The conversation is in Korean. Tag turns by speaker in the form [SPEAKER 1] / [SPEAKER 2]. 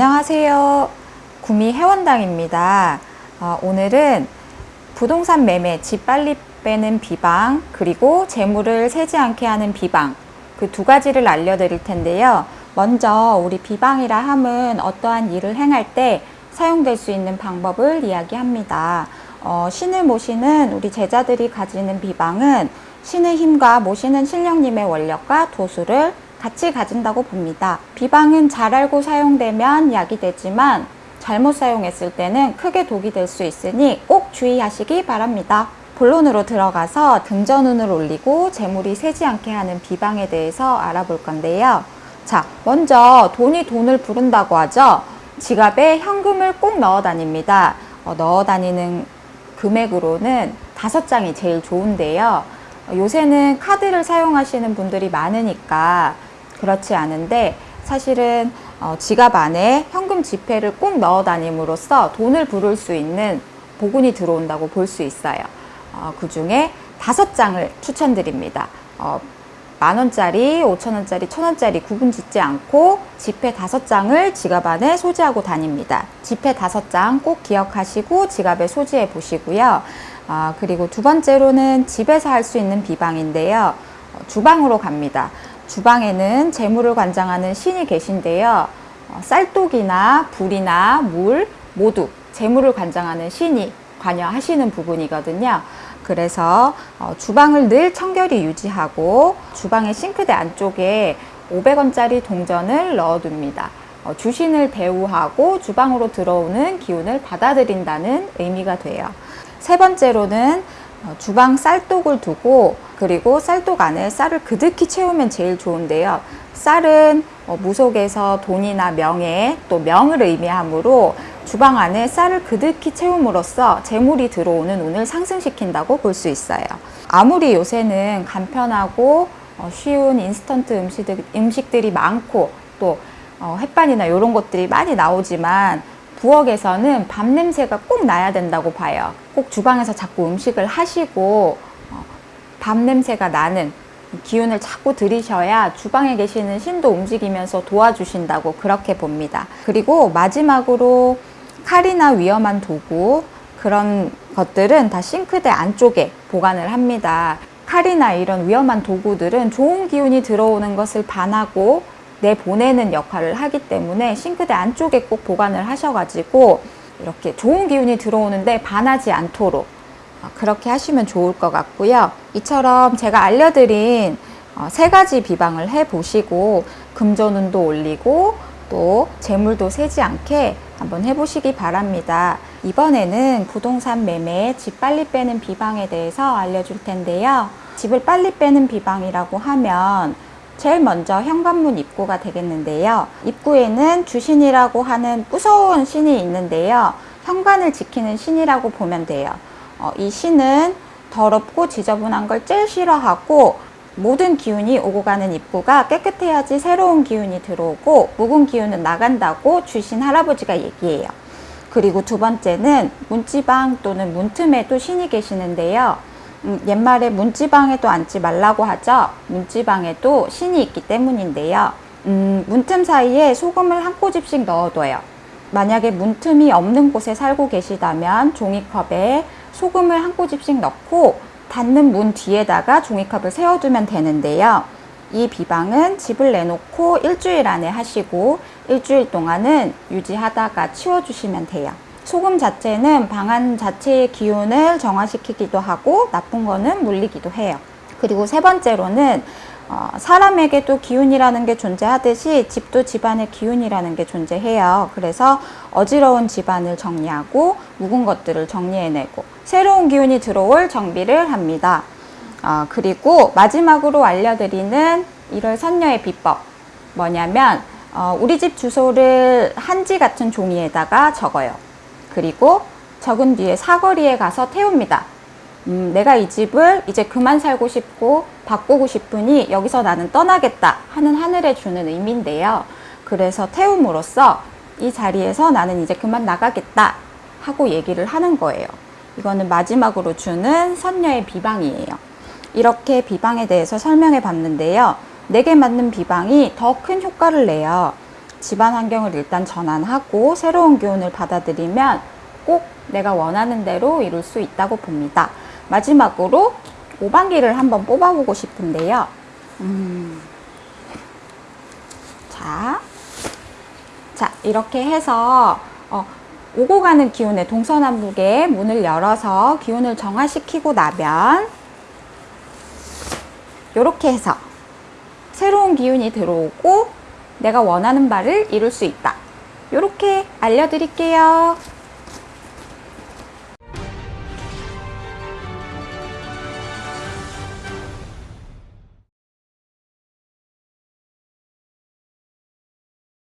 [SPEAKER 1] 안녕하세요. 구미 해원당입니다. 어, 오늘은 부동산 매매, 집 빨리 빼는 비방, 그리고 재물을 세지 않게 하는 비방, 그 두 가지를 알려드릴 텐데요. 먼저 우리 비방이라 함은 어떠한 일을 행할 때 사용될 수 있는 방법을 이야기합니다. 어, 신을 모시는 우리 제자들이 가지는 비방은 신의 힘과 모시는 신령님의 원력과 도수를 같이 가진다고 봅니다. 비방은 잘 알고 사용되면 약이 되지만 잘못 사용했을 때는 크게 독이 될 수 있으니 꼭 주의하시기 바랍니다. 본론으로 들어가서 등전운을 올리고 재물이 새지 않게 하는 비방에 대해서 알아볼 건데요. 자, 먼저 돈이 돈을 부른다고 하죠. 지갑에 현금을 꼭 넣어 다닙니다. 어, 넣어 다니는 금액으로는 다섯 장이 제일 좋은데요. 어, 요새는 카드를 사용하시는 분들이 많으니까 그렇지 않은데 사실은 어, 지갑 안에 현금 지폐를 꼭 넣어 다님으로써 돈을 부를 수 있는 보군이 들어온다고 볼 수 있어요. 어, 그 중에 다섯 장을 추천드립니다. 어, 만 원짜리, 오천 원짜리, 천 원짜리 구분 짓지 않고 지폐 다섯 장을 지갑 안에 소지하고 다닙니다. 지폐 다섯 장 꼭 기억하시고 지갑에 소지해 보시고요. 아, 그리고 두 번째로는 집에서 할 수 있는 비방인데요. 어, 주방으로 갑니다. 주방에는 재물을 관장하는 신이 계신데요. 어, 쌀독이나 불이나 물 모두 재물을 관장하는 신이 관여하시는 부분이거든요. 그래서 어, 주방을 늘 청결히 유지하고 주방의 싱크대 안쪽에 500원짜리 동전을 넣어둡니다. 어, 주신을 대우하고 주방으로 들어오는 기운을 받아들인다는 의미가 돼요. 세 번째로는 어, 주방 쌀독을 두고 그리고 쌀독 안에 쌀을 그득히 채우면 제일 좋은데요. 쌀은 무속에서 돈이나 명예 또 명을 의미하므로 주방 안에 쌀을 그득히 채움으로써 재물이 들어오는 운을 상승시킨다고 볼 수 있어요. 아무리 요새는 간편하고 어, 쉬운 인스턴트 음식들, 음식들이 많고 또 어, 햇반이나 이런 것들이 많이 나오지만 부엌에서는 밥 냄새가 꼭 나야 된다고 봐요. 꼭 주방에서 자꾸 음식을 하시고 어, 밥 냄새가 나는 기운을 자꾸 들이셔야 주방에 계시는 신도 움직이면서 도와주신다고 그렇게 봅니다. 그리고 마지막으로 칼이나 위험한 도구 그런 것들은 다 싱크대 안쪽에 보관을 합니다. 칼이나 이런 위험한 도구들은 좋은 기운이 들어오는 것을 반하고 내보내는 역할을 하기 때문에 싱크대 안쪽에 꼭 보관을 하셔가지고 이렇게 좋은 기운이 들어오는데 반하지 않도록 어, 그렇게 하시면 좋을 것 같고요. 이처럼 제가 알려드린 어, 세 가지 비방을 해 보시고 금전운도 올리고 또 재물도 새지 않게 한번 해보시기 바랍니다. 이번에는 부동산 매매 집 빨리 빼는 비방에 대해서 알려줄 텐데요. 집을 빨리 빼는 비방이라고 하면 제일 먼저 현관문 입구가 되겠는데요. 입구에는 주신이라고 하는 무서운 신이 있는데요. 현관을 지키는 신이라고 보면 돼요. 어, 이 신은 더럽고 지저분한 걸 제일 싫어하고 모든 기운이 오고 가는 입구가 깨끗해야지 새로운 기운이 들어오고 묵은 기운은 나간다고 주신 할아버지가 얘기해요. 그리고 두 번째는 문지방 또는 문틈에도 신이 계시는데요. 음, 옛말에 문지방에도 앉지 말라고 하죠. 문지방에도 신이 있기 때문인데요. 음, 문틈 사이에 소금을 한 꼬집씩 넣어둬요. 만약에 문틈이 없는 곳에 살고 계시다면 종이컵에 소금을 한 꼬집씩 넣고 닫는 문 뒤에다가 종이컵을 세워두면 되는데요. 이 비방은 집을 내놓고 일주일 안에 하시고 일주일 동안은 유지하다가 치워주시면 돼요. 소금 자체는 방안 자체의 기운을 정화시키기도 하고 나쁜 거는 물리기도 해요. 그리고 세 번째로는 어, 사람에게도 기운이라는 게 존재하듯이 집도 집안의 기운이라는 게 존재해요. 그래서 어지러운 집안을 정리하고 묵은 것들을 정리해내고 새로운 기운이 들어올 정비를 합니다. 어, 그리고 마지막으로 알려드리는 1월 선녀의 비법 뭐냐면 어, 우리 집 주소를 한지 같은 종이에다가 적어요. 그리고 적은 뒤에 사거리에 가서 태웁니다. 음, 내가 이 집을 이제 그만 살고 싶고 바꾸고 싶으니 여기서 나는 떠나겠다 하는 하늘에 주는 의미인데요. 그래서 태움으로써 이 자리에서 나는 이제 그만 나가겠다 하고 얘기를 하는 거예요. 이거는 마지막으로 주는 선녀의 비방이에요. 이렇게 비방에 대해서 설명해 봤는데요. 내게 맞는 비방이 더 큰 효과를 내요. 집안 환경을 일단 전환하고 새로운 기운을 받아들이면 꼭 내가 원하는 대로 이룰 수 있다고 봅니다. 마지막으로 오방기를 한번 뽑아보고 싶은데요. 음. 자, 자 이렇게 해서 어, 오고 가는 기운의 동서남북의 문을 열어서 기운을 정화시키고 나면 이렇게 해서 새로운 기운이 들어오고 내가 원하는 바를 이룰 수 있다. 이렇게 알려드릴게요.